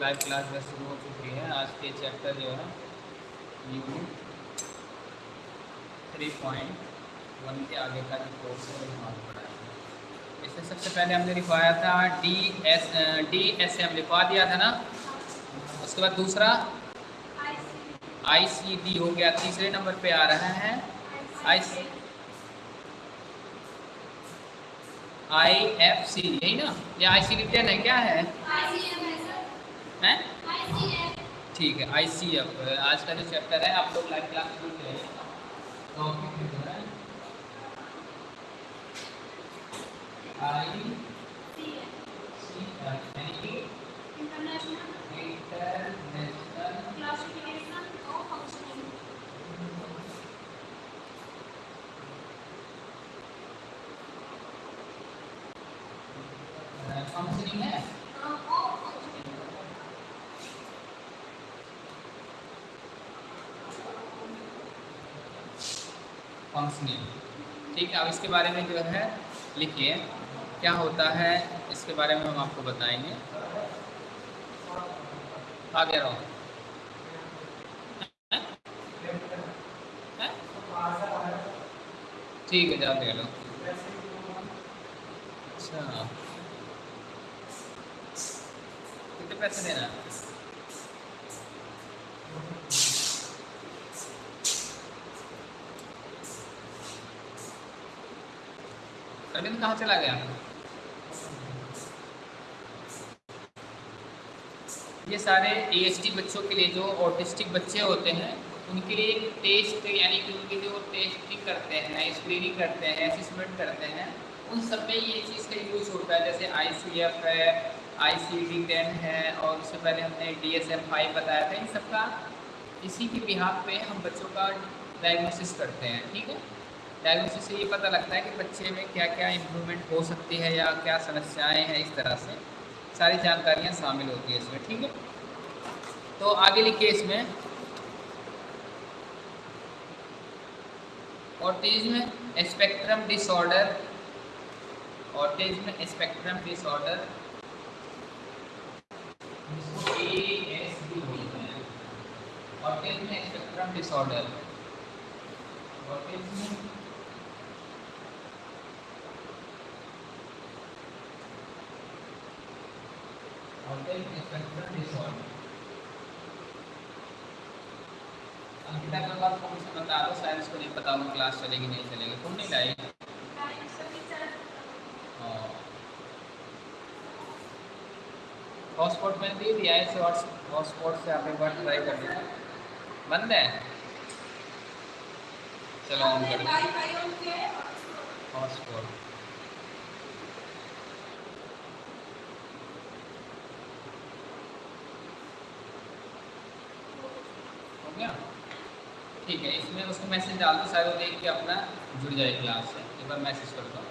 Live class बस शुरू हो चुकी है। आज के चैप्टर जो है यूनिट थ्री पॉइंट वन के आगे का जो कोर्स है, वो पढ़ा है। इसमें सबसे पहले हमने लिखवाया था D S D S M लिखवा दिया था ना? उसके बाद दूसरा आई सी डी हो गया, तीसरे नंबर पे आ रहा है। I C I F C यही ना? ये आई सी डी टेन है? क्या है? हैं? ठीक है आई सी एफ़ आज का जो चैप्टर है, आप लोग लाइव क्लास शुरू करें तो आई है फंक्शनिंग ठीक है, अब इसके बारे में जो है, लिखिए। क्या होता है, इसके बारे में हम आपको बताएँगे। आ गया ठीक है ले लो। अच्छा। कितने पैसे देना कहाँ चला गया? ये सारे ए बच्चों के लिए जो ऑटिस्टिक बच्चे होते हैं, उनके लिए एक टेस्ट यानी कि उनके जो टेस्टिंग करते हैं स्क्रीनिंग करते हैं असिसमेंट करते हैं, उन सब में ये चीज़ का यूज़ होता है। जैसे आईसीएफ है आई सी डी टेन है, और उससे पहले हमने डी एस एम फाइव बताया था, इन सब का इसी के बिहार पे हम बच्चों का डायग्नोसिस करते हैं, ठीक है? डायग्नोसिस से ये पता लगता है कि बच्चे में क्या क्या इम्प्रूवमेंट हो सकती है या क्या समस्याएँ हैं इस तरह से। सारी जानकारियाँ शामिल होती है इसमें, ठीक है? तो आगे लिखिए इसमें। Autism spectrum disorder, autism spectrum disorder autism spectrum disorder, autism autism spectrum disorder Ankita के बाद कौन सा बता दो शायद इसको नहीं पता हो क्लास चलेगी नहीं चलेगी। तुम नहीं लाई हॉटस्पॉट मैंने दे दिया है इसे हॉटस्पॉट से आप एक बार ट्राई कर लीजिए बंद है? चलो ऑन कर दो। हॉटस्पॉट गया। ठीक है, इसमें उसको मैसेज डाल दो शायद वो देख के अपना जुड़ जाए क्लास से। एक बार मैसेज कर दो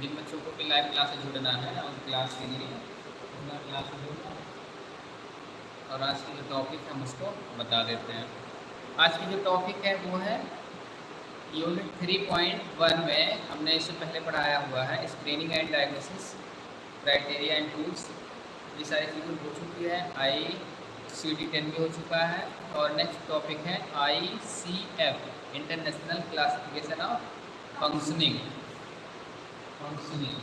जिन बच्चों को भी लाइव क्लास से जुड़ना है उन क्लास के लिए क्लास से जुड़ना और आज की जो टॉपिक है, हम उसको बता देते हैं। आज की जो टॉपिक है, वो है यूनिट थ्री पॉइंट वन में हमने इससे पहले पढ़ाया हुआ है screening and diagnosis criteria and tools ये सारी चीज़ें हो चुकी है। आई सी टेन भी हो चुका है और नेक्स्ट टॉपिक है I C F international classification of functioning functioning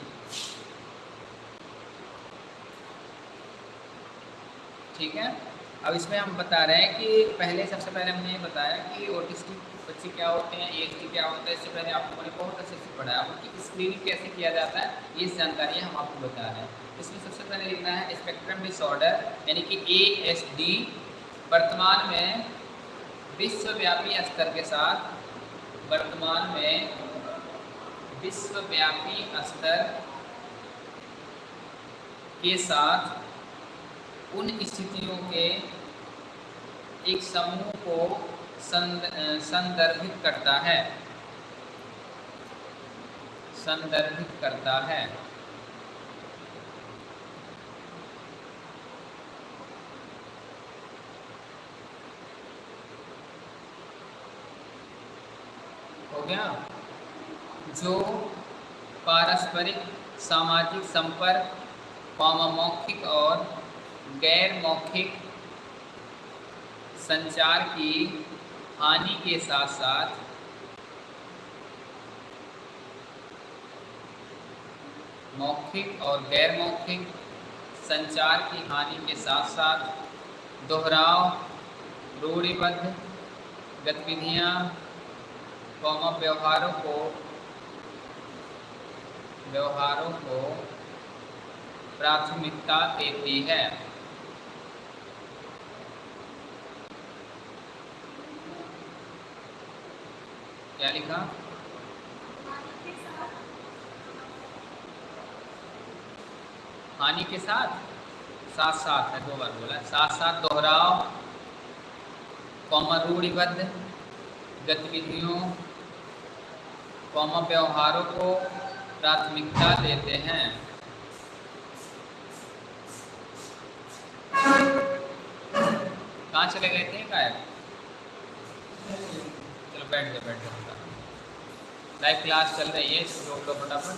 ठीक है? अब इसमें हम बता रहे हैं कि पहले, सबसे पहले हमने ये बताया कि ऑटिस्टिक बच्चे क्या होते हैं ए क्या होता है, इससे पहले आप लोगों ने बहुत अच्छे से पढ़ा है। उनकी स्क्रीनिंग कैसे किया जाता है, ये जानकारी हम आपको बता रहे हैं। इसमें सबसे पहले लिखना है स्पेक्ट्रम डिसऑर्डर यानी कि ए एस डी वर्तमान में विश्वव्यापी स्तर के साथ वर्तमान में विश्वव्यापी स्तर के साथ उन स्थितियों के एक समूह को संदर्भित करता है। संदर्भित करता है। हो गया? जो पारस्परिक, सामाजिक संपर्क मौखिक और गैर मौखिक संचार की हानि के साथ साथ मौखिक और गैर मौखिक संचार की हानि के साथ साथ दोहराव, रूढ़िबद्ध गतिविधियाँ, कौमा व्यवहारों को व्यवहारों को प्राथमिकता देती है। क्या लिखा? हानि के साथ? साथ साथ है, दो बार बोला साथ साथ दोहराव कौमा रूढ़िबद्ध गतिविधियों, कौमा व्यवहारों को प्राथमिकता देते हैं। कहाँ चले गए थे, गायब? चलो बैठ गए बैठ गए लाइव क्लास चल रही है रोक लो फटाफट।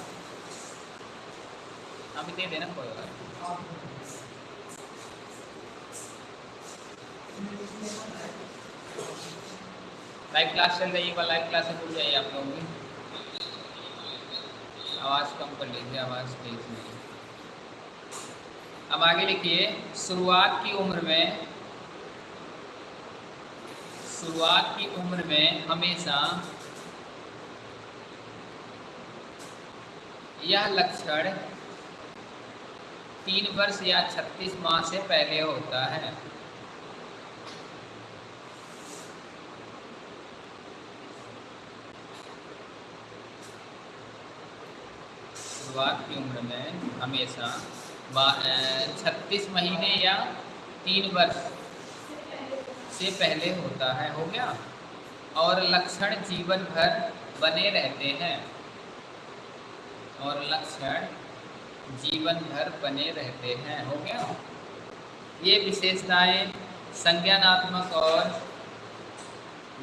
अभी दे देना कोई बात लाइव क्लास चल रही है लाइव क्लास जुड़ जाइए आप लोगों की आवाज़ कम कर लीजिए, आवाज़ तेज नहीं अब आगे लिखिए, शुरुआत की उम्र में, शुरुआत की उम्र में हमेशा यह लक्षण तीन वर्ष या छत्तीस माह से पहले होता है। शुरुआत की उम्र में हमेशा छत्तीस महीने या तीन वर्ष से पहले होता है, हो गया? और लक्षण जीवन भर बने रहते हैं। और लक्षण जीवन भर बने रहते हैं, हो गया। ये विशेषताएँ संज्ञानात्मक और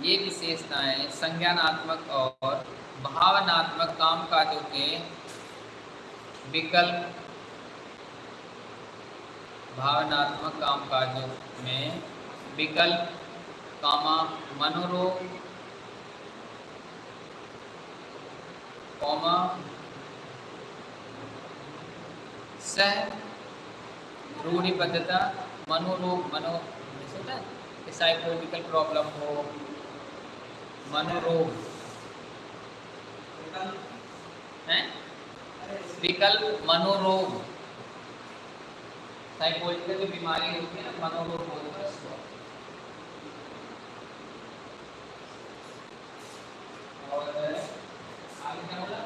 ये विशेषताएँ संज्ञानात्मक और भावनात्मक कामकाजों के विकल्प भावनात्मक कामकाजों में विकल्प, कामा, मनोरोग, कौमा सह रूढ़िबद्धता मनोरोग, मनो है? साइकोलॉजिकल प्रॉब्लम हो, मनोरोग। विकल्प। मनोरोग। साइकोलॉजिकल बीमारी होती है ना, मनोरोग होती हैं उसको और आगे क्या बोला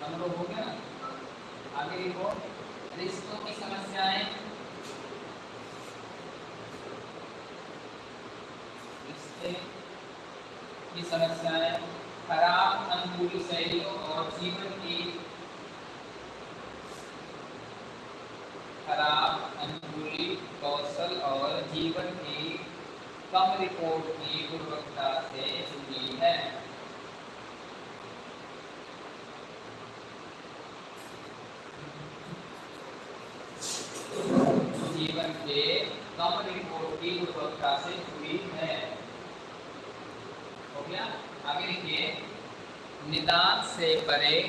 मनोरोग हो गया आगे देखो रिश्तों की समस्याएँ रिश्ते की समस्याएँ खराब अनुकूली शैलियों और जीवन की खराब अनुकूली कौशल और जीवन की कम रिपोर्ट की गुणवत्ता से जुड़ी है से जुड़ी है। हो गया? आगे लिखिए निदान से परे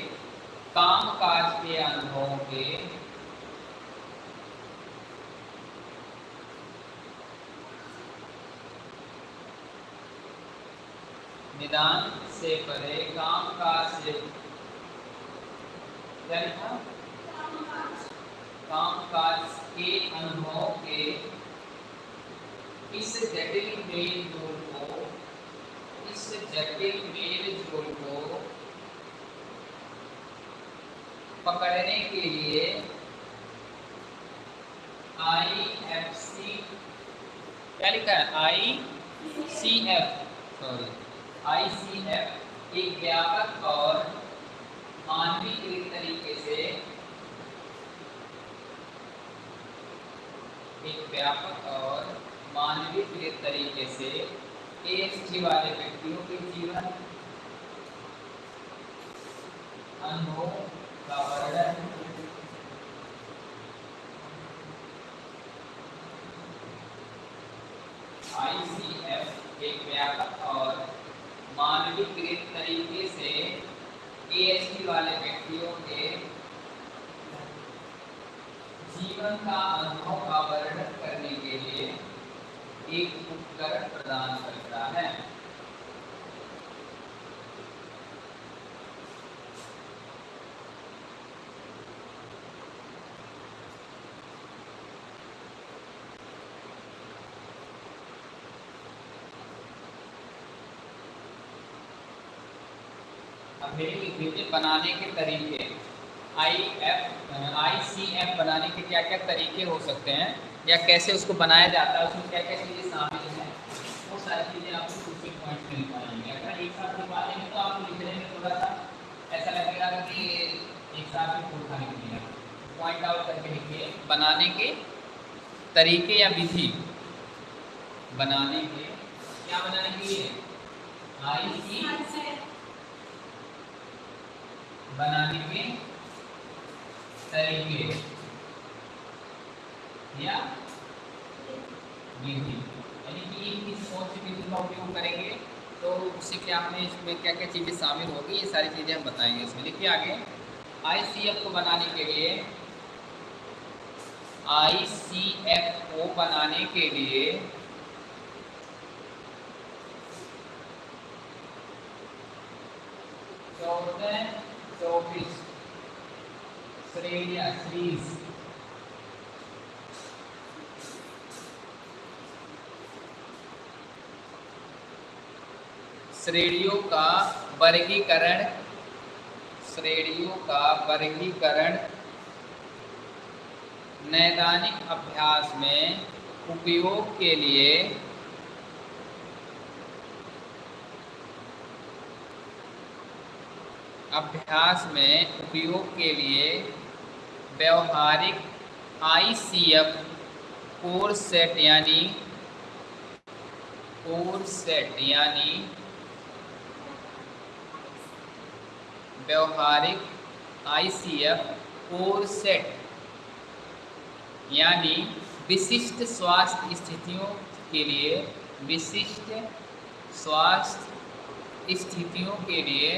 काम काज के अनुभवों के निदान से परे काम काज से काम काज के अनुभवों के इस जटिल मेल जोल को, इस जटिल मेल जोल को पकड़ने के लिए आई एफ़ सी क्या? लिखा है I C F sorry I C F एक व्यापक और मानवीकृत तरीके से एक व्यापक और मानवीय तरीके से एएसटी वाले व्यक्तियों के जीवन, अनुभव का वर्णन। आईसीएफ एक व्यापक और मानवीय तरीके से एएसटी वाले व्यक्तियों के जीवन का अनुभव का वर्णन करने के लिए एक उपकरण प्रदान करता है। बनाने के तरीके। I F I C F बनाने के क्या क्या तरीके हो सकते हैं या कैसे उसको बनाया जाता है उसमें क्या क्या चीज़ें शामिल हैं वो सारी चीज़ें आपको कुछ पॉइंट मिल पाएँगे अगर एक साथ लिखवा देंगे तो आपको लिखने में थोड़ा सा ऐसा लगेगा कि एक साथ ही फूल खाने के लिए पॉइंट आउट करके लिखिए बनाने के तरीके या विधि? बनाने के क्या बनाने के लिए? आई सी बनाने के तरीके या? विधि यानी कि किस कौन सी विधि का उपयोग करेंगे? तो उससे क्या हमें इसमें क्या क्या चीज़ें शामिल होगी, ये सारी चीज़ें हम बताएँगे इसमें। लिखिए आगे। आईसीएफ को बनाने के लिए आईसीएफ को बनाने के लिए चौदह चौबीस। श्रेणिया सीरीज़ श्रेणियों का वर्गीकरण, श्रेणियों का वर्गीकरण नैदानिक अभ्यास में उपयोग के लिए अभ्यास में उपयोग के लिए व्यवहारिक आईसीएफ कोर्स सेट यानी कोर्स सेट यानी व्यवहारिक आईसीएफ कोर्स सेट यानी विशिष्ट स्वास्थ्य स्थितियों के लिए विशिष्ट स्वास्थ्य स्थितियों के लिए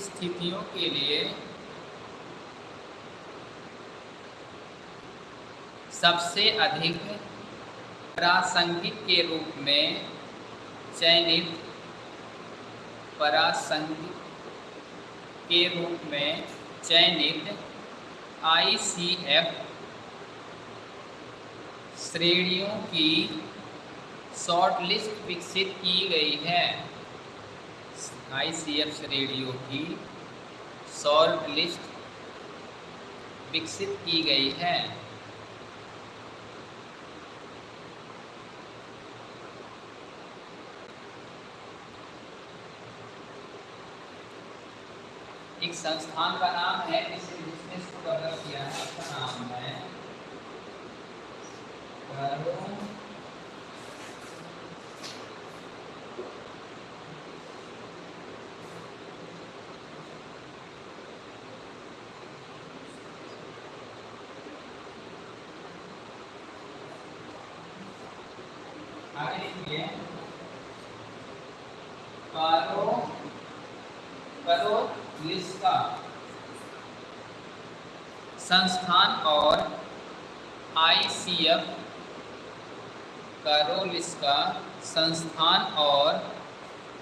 स्थितियों के लिए सबसे अधिक प्रासंगिक के रूप में चयनित प्रासंगिक के रूप में चयनित आईसीएफ श्रेणियों की शॉर्टलिस्ट विकसित की गई है। आई सी एफ़ रेडियो की शॉर्टलिस्ट विकसित की गई है एक संस्थान का नाम है जिसने बिज़नेस को डेवलप किया है उसका नाम है संस्थान और आईसीएफ करोलिस्का संस्थान और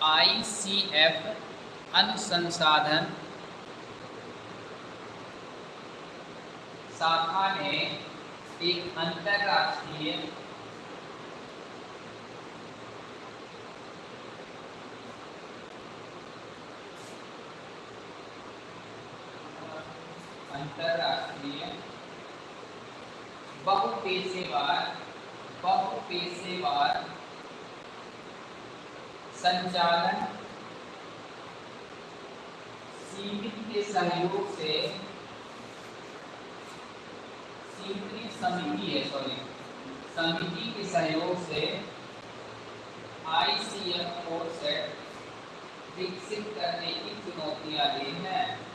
आईसीएफ अनुसंसाधन शाखा ने एक अंतर्राष्ट्रीय अंतरराष्ट्रीय बहुपेशेवार बहुपेशेवार संचालन सीमित के सहयोग से सीमित समिति है सॉरी समिति के सहयोग से आईसीएफ कोर्स विकसित करने की चुनौतियाँ दी हैं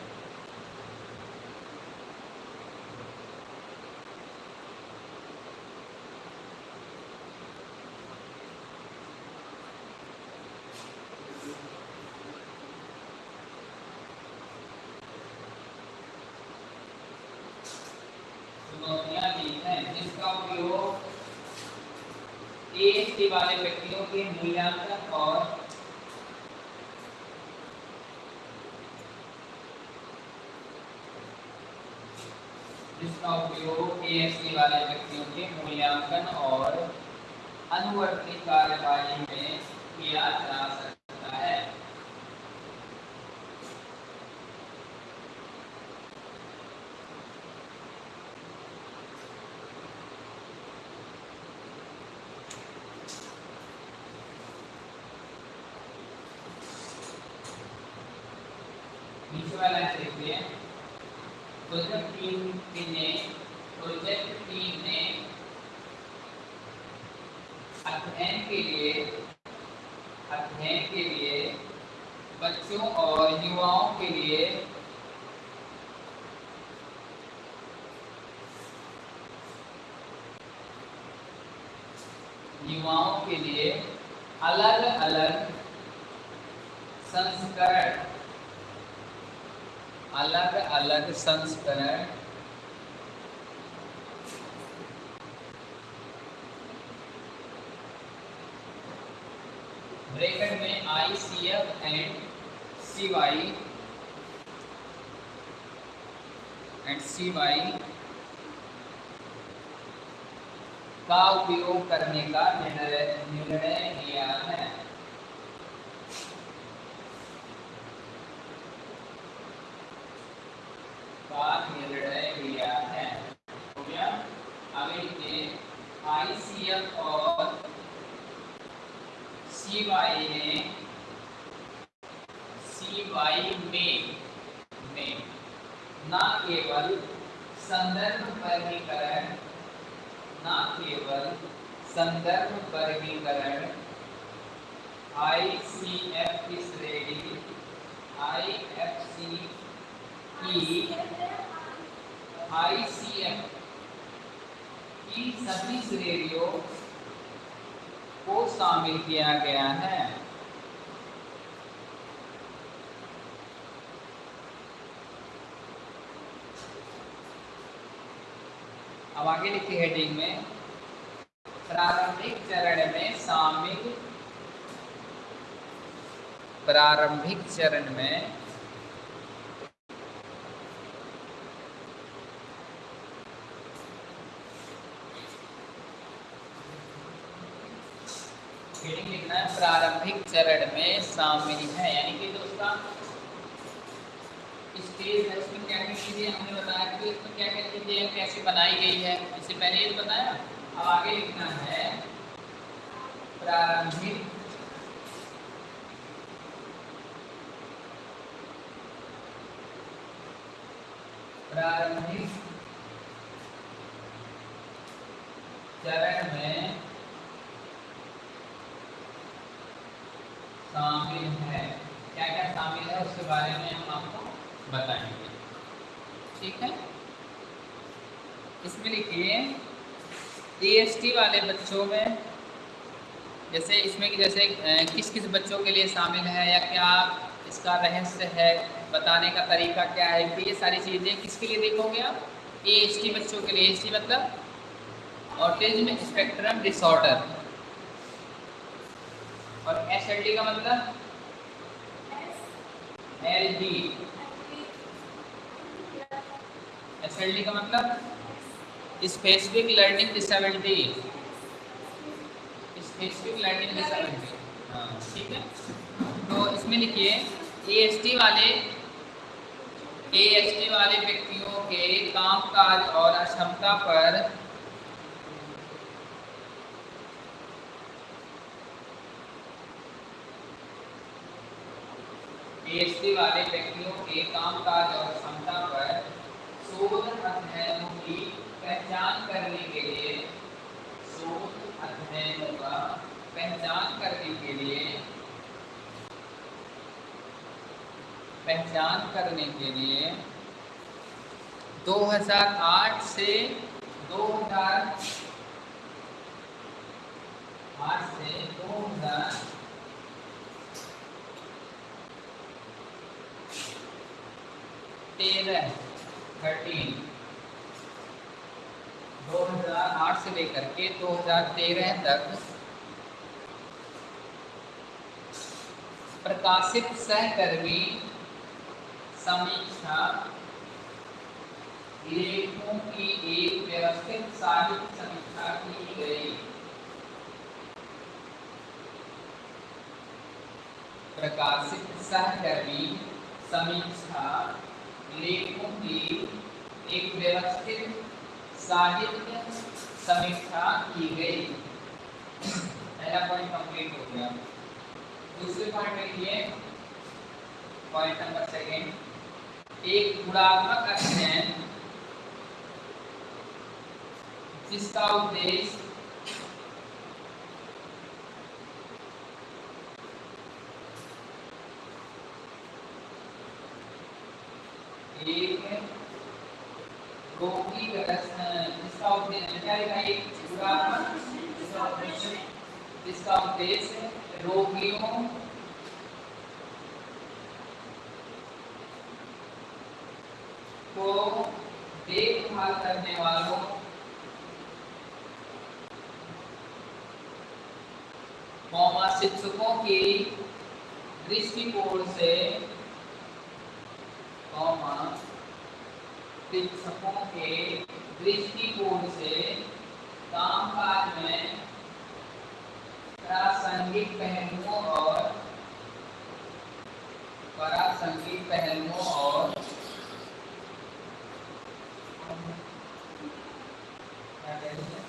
जिसका उपयोग ए वाले व्यक्तियों के मूल्यांकन और जिसका उपयोग एएससी वाले व्यक्तियों के मूल्यांकन और अनुवर्ती कार्यवाही में किया जा सकता है वाला देखिए प्रोजेक्ट टीम ने प्रोजेक्ट टीम ने अध्ययन के लिए अध्ययन के लिए बच्चों और युवाओं के लिए युवाओं के लिए अलग अलग संस्करण अलग अलग संस्करण ब्रेकेट में I C F and C Y and C Y का उपयोग करने का निर्णय लिया है। का निर्णय लिया है। हो गया? आगे लिखिए आईसीएफ और सीवाई ने सीवाई में में, न केवल संदर्भ वर्गीकरण, न केवल संदर्भ वर्गीकरण आई सी एफ़ की श्रेणी आई एफ़ सी आईसीएम की सभी श्रेणियों को शामिल किया गया है। अब आगे लिखी हेडिंग में प्रारंभिक चरण में शामिल प्रारंभिक चरण में हेडिंग लिखना है, प्रारंभिक चरण में शामिल है। यानी कि उसका स्टेज है उसमें क्या क्या चीज़ें हमने बताया कि उसमें क्या क्या चीज़ें कैसे बनाई गई है। इससे पहले ये तो बताया, अब आगे लिखना है, प्रारंभिक प्रारंभिक चरण में शामिल है। क्या क्या शामिल है, उसके बारे में हम आपको बताएँगे। ठीक है? इसमें लिखिए टी वाले बच्चों में, जैसे इसमें कि जैसे किस किस बच्चों के लिए शामिल है या क्या इसका रहस्य है, बताने का तरीका क्या है कि ये सारी चीज़ें किसके लिए देखोगे आप? ए एस टी बच्चों के लिए। एस टी मतलब ऑटिज्म स्पेक्ट्रम डिसऑर्डर। और एस एल डी का मतलब? L D S L D का मतलब? Specific learning disability specific learning disability ठीक है। तो इसमें लिखिए ए एस टी वाले ए एस टी वाले व्यक्तियों के कामकाज और अक्षमता पर पीएचडी वाले व्यक्तियों के कामकाज और क्षमता पर शोध अध्ययनों की पहचान करने के लिए, शोध अध्ययनों का पहचान करने के लिए, पहचान करने के लिए 2008 से 2008 से 2000 तेरह थर्टीन 2008 से लेकर के 2013 तक प्रकाशित सहकर्मी समीक्षा लेखों की एक व्यवस्थित साहित्य समीक्षा की गई। प्रकाशित सहकर्मी समीक्षा लेखों की एक व्यवस्थित साहित्य समीक्षा की गई। पहला पॉइंट कंप्लीट हो गया। दूसरे पॉइंट में लिखिए पॉइंट नंबर सेकेंड एक गुणात्मक अध्ययन, जिसका उद्देश्य एक रोगी जिसका उद्देश्य क्या लिखा एक जिसका उद्देश्य रोगियों को देखभाल करने वालों शिक्षकों की दृष्टिकोण से शिक्षकों के दृष्टिकोण से कामकाज में प्रासंगिक पहलुओं और प्रासंगिक पहलुओं और क्या कहते हैं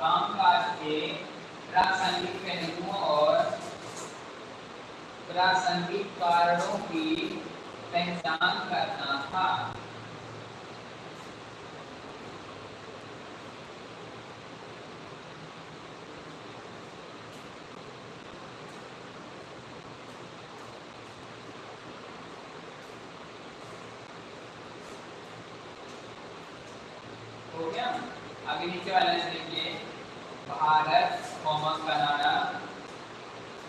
कामकाज के प्रासंगिक पहलुओं और प्रासंगिक कारणों की पहचान करना था हो गया आगे नीचे वाला देखिए। Bharat comma Canada.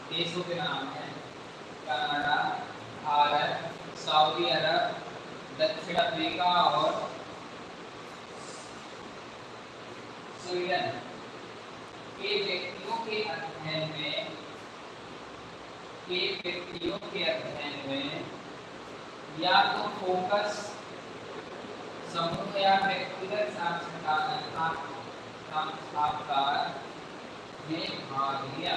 देशों के नाम है। कनाडा, भारत, सऊदी अरब, दक्षिण अफ्रीका और स्वीडन। के व्यक्तियों के अध्ययन में के व्यक्तियों के अध्ययन में या तो फोकस समूह या व्यक्तिगत साक्षात्कार साक्षात्कार में भाग लिया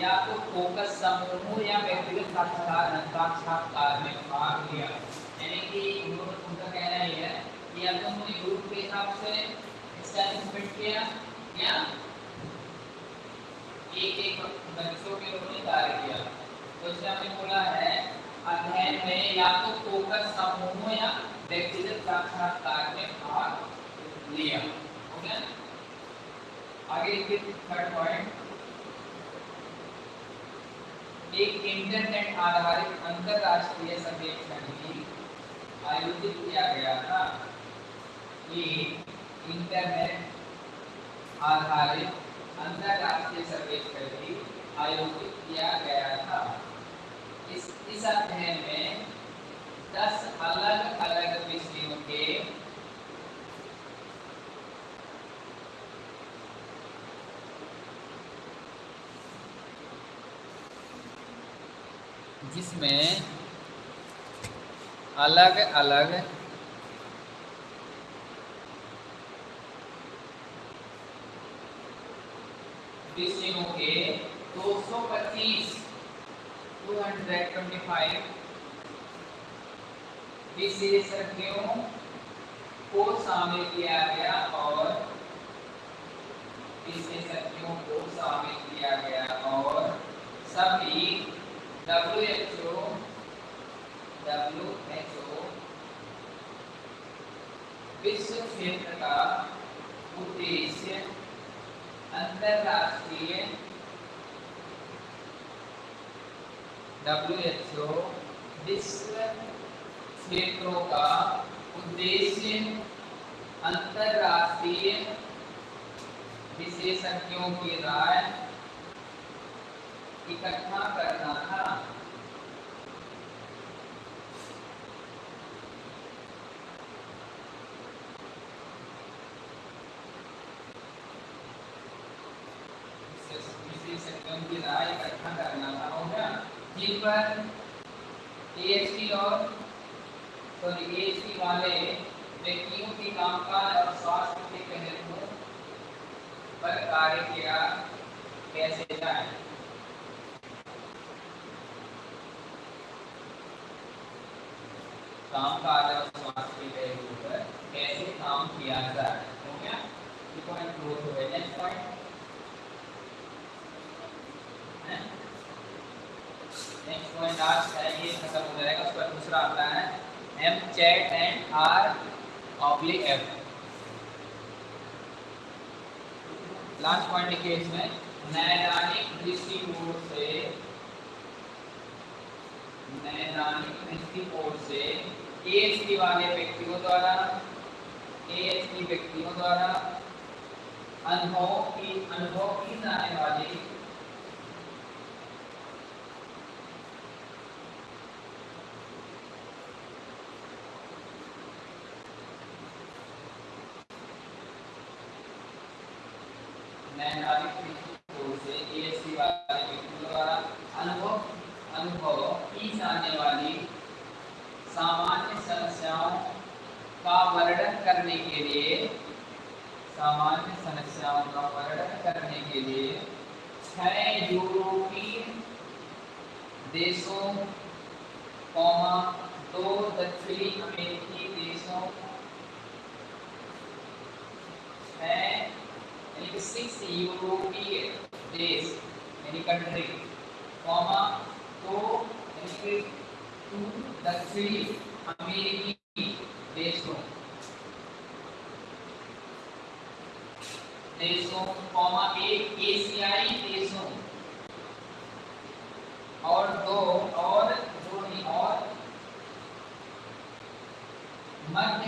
या तो फोकस समूह या व्यक्तिगत साक्षात्कार साक्षात्कार में भाग लिया यानी कि उनका कहना यह है। कि या तो उन्होंने ग्रुप के हिसाब से स्टैटिस्टिक्स किया या एक एक बच्चों के उन्होंने कार्य किया तो इसमें हमने बोला है। अध्ययन में या तो फोकस समूह या व्यक्तिगत साक्षात्कार में भाग लिया। गया? आगे थर्ड पॉइंट एक इंटरनेट आधारित अंतरराष्ट्रीय सर्वेक्षण भी आयोजित किया गया था। ये इंटरनेट आधारित अंतरराष्ट्रीय सर्वेक्षण भी आयोजित किया गया था। इस अध्ययन में दस अलग अलग विषयों के जिसमें अलग अलग विषयों के 225 225 विशेषज्ञों को शामिल किया गया और विशेषज्ञों को शामिल किया गया और सभी W H O W H O विश्व क्षेत्र का उद्देश्य अंतरराष्ट्रीय डब्ल्यू विश्व क्षेत्रों का उद्देश्य अंतरराष्ट्रीय विशेषज्ञों की राय इकट्ठा करना था विशेषज्ञों की राय इकट्ठा करना था हो गया जिन पर एएचटी और सॉरी एएचटी वाले व्यक्तियों की कामकाज और स्वास्थ्य के पहलुओं पर कार्य किया कैसे जाए? कामकाज और स्वास्थ्य के पहलुओं पर कैसे काम किया जाए? हो गया? पॉइंट क्लोज हो गया। नेक्स्ट पॉइंट लास्ट पॉइंट लिखिए इसमें नैदानिक दृष्टिकोण से, नैदानिक दृष्टिकोण से एएचडी वाले व्यक्तियों द्वारा एएचडी व्यक्तियों द्वारा अनुभव की अनुभव की जाने वाली 6 यूरोपीय देश यानी कंट्री कॉमा तो टू दक्षिणी अमेरिकी देशों देशों कॉमा एक एशियाई देशों, और दो, और जोड़ी और मध्य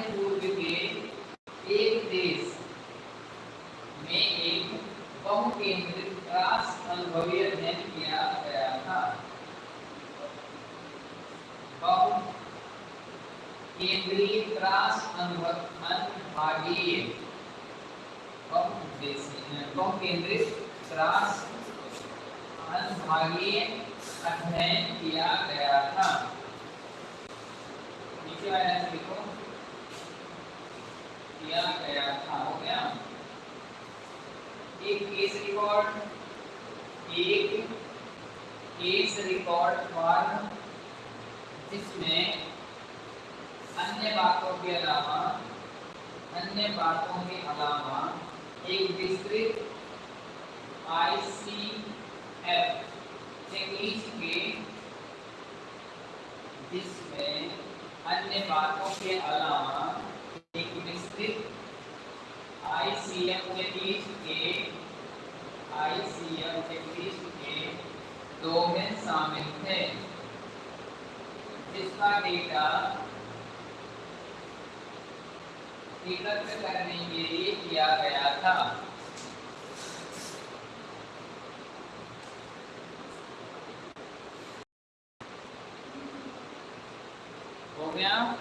अनुभागीय अनुभागीय अध्ययन किया गया था। नीचे वाले लिखो किया गया था, हो गया। एक केस रिकॉर्ड एक केस रिकॉर्ड फॉर्म इसमें अन्य बातों के अलावा, अन्य बातों के अलावा एक विस्तृत आईसीएफ चेकलिस्ट के जिसमें अन्य बातों के अलावा एक विस्तृत आईसीएफ चेकलिस्ट के आईसीएफ चेकलिस्ट के डोमेन शामिल थे जिसका डेटा एकत्र करने के लिए किया गया था। हो गया?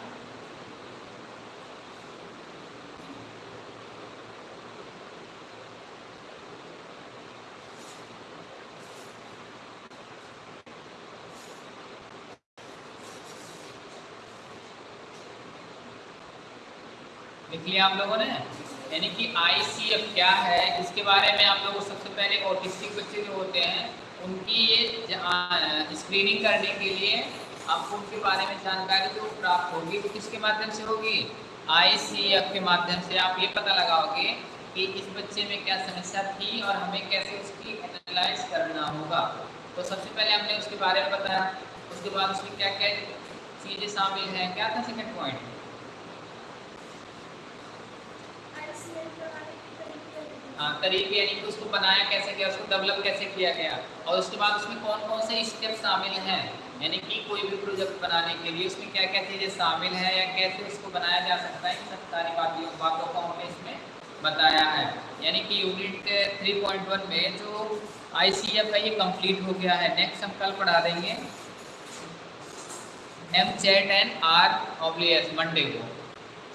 लिया आप लोगों ने? यानी कि आईसीएफ क्या है? इसके बारे में आप लोगों सबसे पहले ऑटिस्टिक बच्चे जो होते हैं, उनकी ये स्क्रीनिंग करने के लिए आपको उनके बारे में जानकारी जो प्राप्त होगी वो किसके माध्यम से होगी? आईसीएफ के माध्यम से। आप ये पता लगाओगे कि इस बच्चे में क्या समस्या थी और हमें कैसे उसकी एनालाइज करना होगा। तो सबसे पहले हमने उसके बारे में बताया, उसके बाद उसमें क्या क्या चीज़ें शामिल हैं? क्या था सेकेंड पॉइंट हाँ तरीके यानी कि उसको बनाया कैसे गया, उसको डेवलप कैसे किया गया और उसके बाद उसमें कौन कौन से स्टेप शामिल हैं? यानी कि कोई भी प्रोजेक्ट बनाने के लिए उसमें क्या क्या चीज़ें शामिल हैं या कैसे उसको बनाया जा सकता है? इन सब सारी बातों बातों को हमने इसमें बताया है। यानी कि यूनिट 3.1 में जो आईसीएफ है ये कंप्लीट हो गया है। नेक्स्ट हम कल पढ़ा देंगे। एम चैट एंड आर ऑब्लियस मंडे को।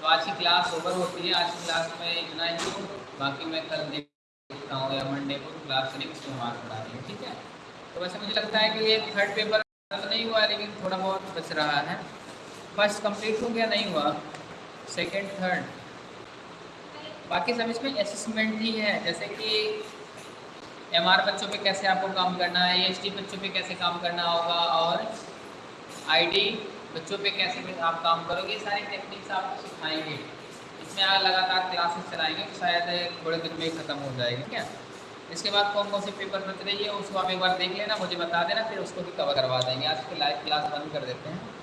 तो आज की क्लास ओवर होती है। आज की क्लास में इतना हो। बाकी मैं कल देखता हूँ या मंडे को क्लास नेक्स्ट सोमवार पढ़ा देंगे ठीक है? तो वैसे मुझे लगता है कि ये थर्ड पेपर तो नहीं हुआ, लेकिन थोड़ा बहुत बच रहा है। फ़र्स्ट कंप्लीट हो गया, नहीं हुआ। सेकेंड थर्ड बाकी सब इसमें असेसमेंट ही है, जैसे कि एमआर बच्चों पे कैसे आपको काम करना है ए बच्चों पे कैसे काम करना होगा, और आईडी बच्चों पे कैसे आप काम करोगे सारी टेक्निक्स आपको सिखाएँगे। इसमें आप लगातार क्लासेस चलाएँगे तो शायद थोड़े दिन में ख़त्म हो जाएगी क्या इसके बाद कौन कौन से पेपर बच रही है, उसको आप एक बार देख लेना, मुझे बता देना, फिर उसको भी कवर करवा देंगे। आज के लाइव क्लास बंद कर देते हैं।